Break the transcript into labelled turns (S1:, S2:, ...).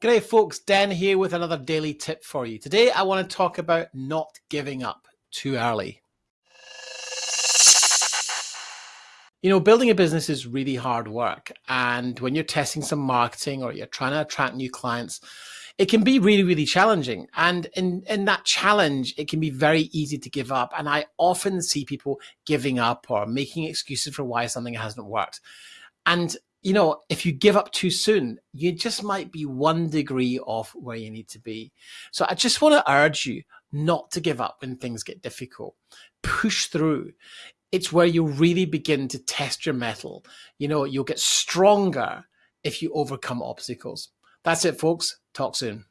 S1: G'day folks, Dan here with another daily tip for you. Today I want to talk about not giving up too early. You know, building a business is really hard work. And when you're testing some marketing or you're trying to attract new clients, it can be really, really challenging. And in, in that challenge, it can be very easy to give up. And I often see people giving up or making excuses for why something hasn't worked. And you know, if you give up too soon, you just might be one degree off where you need to be. So I just want to urge you not to give up when things get difficult. Push through. It's where you really begin to test your mettle. You know, you'll get stronger if you overcome obstacles. That's it, folks. Talk soon.